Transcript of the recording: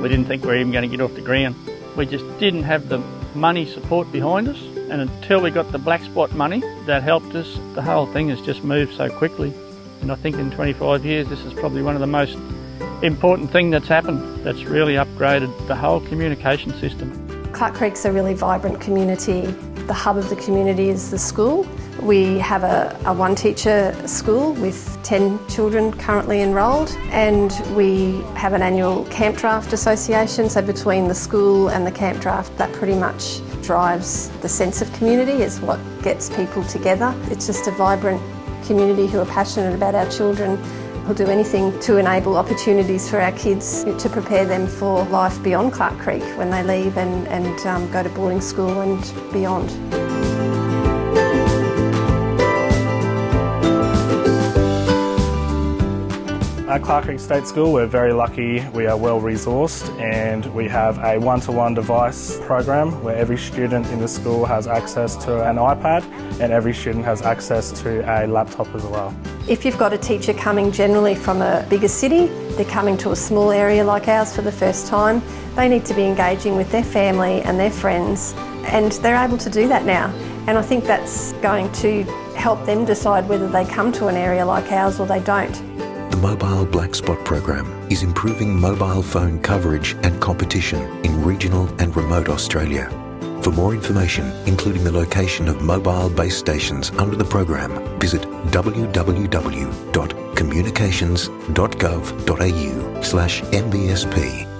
we didn't think we were even going to get off the ground. We just didn't have the money support behind us, and until we got the black spot money that helped us, the whole thing has just moved so quickly. And I think in 25 years, this is probably one of the most important thing that's happened that's really upgraded the whole communication system. Clarke Creek's a really vibrant community. The hub of the community is the school. We have a, a one teacher school with 10 children currently enrolled and we have an annual camp draft association so between the school and the camp draft that pretty much drives the sense of community is what gets people together. It's just a vibrant community who are passionate about our children who'll do anything to enable opportunities for our kids to prepare them for life beyond Clarke Creek when they leave and, and um, go to boarding school and beyond. At Clarke Creek State School we're very lucky, we are well resourced and we have a one-to-one -one device program where every student in the school has access to an iPad and every student has access to a laptop as well. If you've got a teacher coming generally from a bigger city, they're coming to a small area like ours for the first time, they need to be engaging with their family and their friends and they're able to do that now. And I think that's going to help them decide whether they come to an area like ours or they don't. The Mobile Black Spot program is improving mobile phone coverage and competition in regional and remote Australia. For more information, including the location of mobile base stations under the program, visit www.communications.gov.au slash MBSP.